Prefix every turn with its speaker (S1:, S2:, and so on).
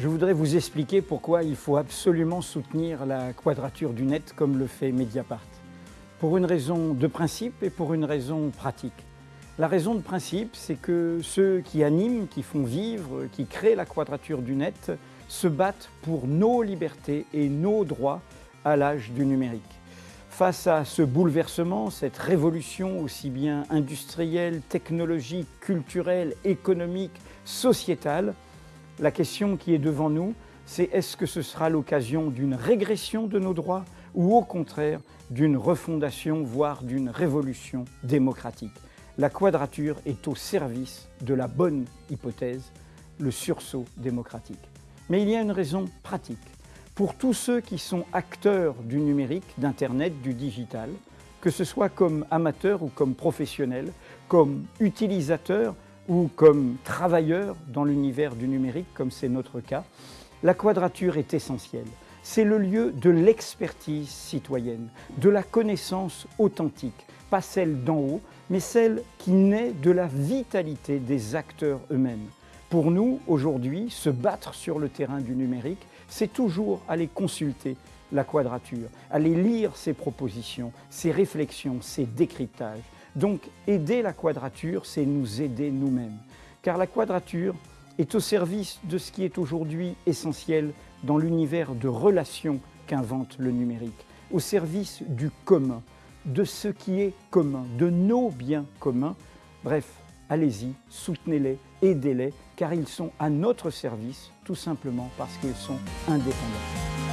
S1: Je voudrais vous expliquer pourquoi il faut absolument soutenir la quadrature du net comme le fait Mediapart. Pour une raison de principe et pour une raison pratique. La raison de principe, c'est que ceux qui animent, qui font vivre, qui créent la quadrature du net, se battent pour nos libertés et nos droits à l'âge du numérique. Face à ce bouleversement, cette révolution aussi bien industrielle, technologique, culturelle, économique, sociétale, la question qui est devant nous, c'est est-ce que ce sera l'occasion d'une régression de nos droits ou au contraire d'une refondation, voire d'une révolution démocratique? La quadrature est au service de la bonne hypothèse, le sursaut démocratique. Mais il y a une raison pratique. Pour tous ceux qui sont acteurs du numérique, d'Internet, du digital, que ce soit comme amateurs ou comme professionnels, comme utilisateurs ou comme travailleurs dans l'univers du numérique, comme c'est notre cas, la quadrature est essentielle. C'est le lieu de l'expertise citoyenne, de la connaissance authentique, pas celle d'en haut, mais celle qui naît de la vitalité des acteurs eux-mêmes. Pour nous, aujourd'hui, se battre sur le terrain du numérique, c'est toujours aller consulter la quadrature, aller lire ses propositions, ses réflexions, ses décryptages. Donc aider la quadrature, c'est nous aider nous-mêmes. Car la quadrature est au service de ce qui est aujourd'hui essentiel dans l'univers de relations qu'invente le numérique, au service du commun, de ce qui est commun, de nos biens communs. Bref, allez-y, soutenez-les, aidez-les, car ils sont à notre service, tout simplement parce qu'ils sont indépendants.